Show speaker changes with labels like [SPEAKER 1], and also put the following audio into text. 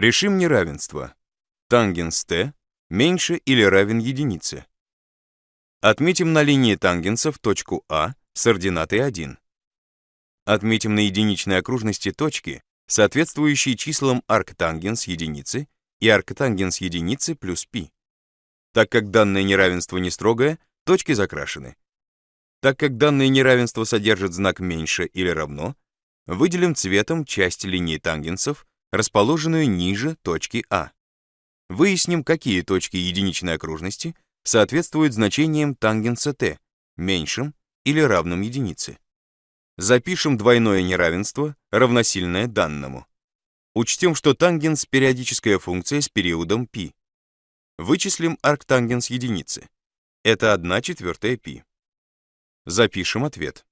[SPEAKER 1] Решим неравенство. Тангенс t меньше или равен единице. Отметим на линии тангенсов точку А с ординатой 1. Отметим на единичной окружности точки, соответствующие числам арктангенс единицы и арктангенс единицы плюс π. Так как данное неравенство не строгое, точки закрашены. Так как данное неравенство содержит знак меньше или равно, выделим цветом часть линии тангенсов, расположенную ниже точки А. Выясним, какие точки единичной окружности соответствуют значениям тангенса t, меньшим или равным единице. Запишем двойное неравенство, равносильное данному. Учтем, что тангенс — периодическая функция с периодом π. Вычислим арктангенс единицы. Это 1 четвертая π. Запишем ответ.